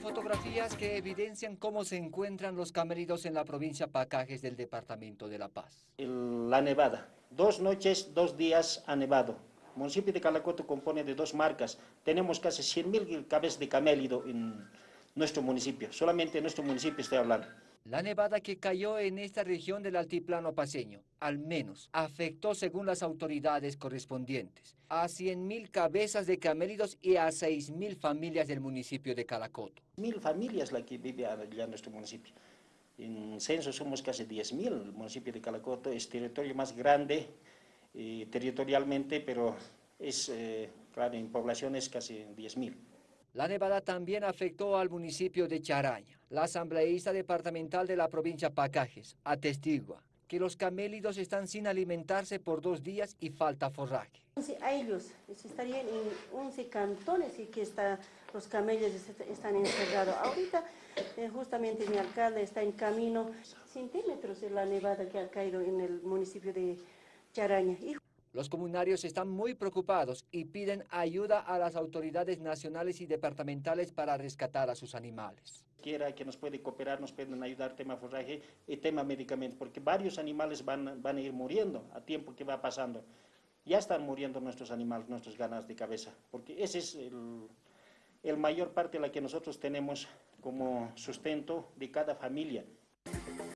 Fotografías que evidencian cómo se encuentran los camellidos en la provincia Pacajes del departamento de La Paz. La nevada. Dos noches, dos días ha nevado. El municipio de Calacoto compone de dos marcas. Tenemos casi 100.000 cabezas de camélido en nuestro municipio. Solamente en nuestro municipio estoy hablando. La nevada que cayó en esta región del altiplano paseño, al menos, afectó, según las autoridades correspondientes, a 100.000 cabezas de camélidos y a 6.000 familias del municipio de Calacoto. Mil familias las que viven allá en nuestro municipio. En censo somos casi 10.000. El municipio de Calacoto es territorio más grande eh, territorialmente, pero es, eh, claro, en población es casi 10.000. La nevada también afectó al municipio de Charaña. La asambleísta departamental de la provincia Pacajes atestigua que los camélidos están sin alimentarse por dos días y falta forraje. A ellos estarían en 11 cantones y que está, los camellos están encerrados. Ahorita eh, justamente mi alcalde está en camino, centímetros de la nevada que ha caído en el municipio de Charaña. Los comunarios están muy preocupados y piden ayuda a las autoridades nacionales y departamentales para rescatar a sus animales. Quiera que nos puede cooperar, nos pueden ayudar tema forraje y tema medicamento, porque varios animales van, van a ir muriendo a tiempo que va pasando. Ya están muriendo nuestros animales, nuestros ganas de cabeza, porque ese es el, el mayor parte de la que nosotros tenemos como sustento de cada familia.